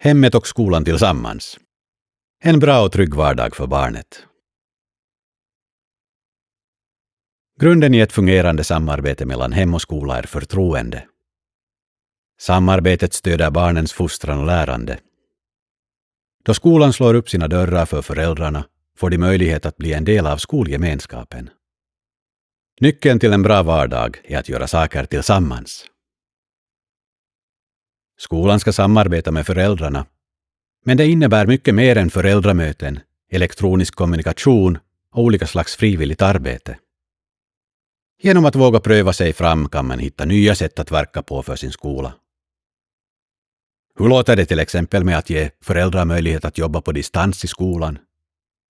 Hemmet och skolan tillsammans. En bra och trygg vardag för barnet. Grunden i ett fungerande samarbete mellan hem och skola är förtroende. Samarbetet stöder barnens fostran och lärande. Då skolan slår upp sina dörrar för föräldrarna får de möjlighet att bli en del av skolgemenskapen. Nyckeln till en bra vardag är att göra saker tillsammans. Skolan ska samarbeta med föräldrarna, men det innebär mycket mer än föräldramöten, elektronisk kommunikation och olika slags frivilligt arbete. Genom att våga pröva sig fram kan man hitta nya sätt att verka på för sin skola. Hur låter det till exempel med att ge föräldrar möjlighet att jobba på distans i skolan,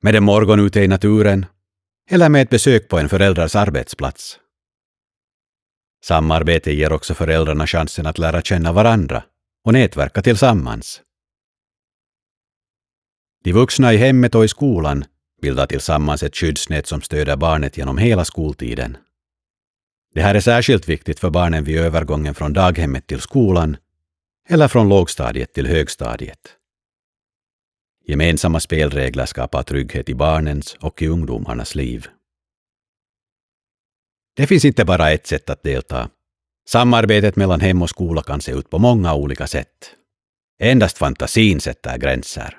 med en morgon ute i naturen eller med ett besök på en föräldrars arbetsplats? Samarbete ger också föräldrarna chansen att lära känna varandra och nätverka tillsammans. De vuxna i hemmet och i skolan bildar tillsammans ett skyddsnät som stöder barnet genom hela skoltiden. Det här är särskilt viktigt för barnen vid övergången från daghemmet till skolan eller från lågstadiet till högstadiet. Gemensamma spelregler skapar trygghet i barnens och i ungdomarnas liv. Det finns inte bara ett sätt att delta. Samarbetet mellan hem och skola kan se ut på många olika sätt. Endast fantasin sätter gränser.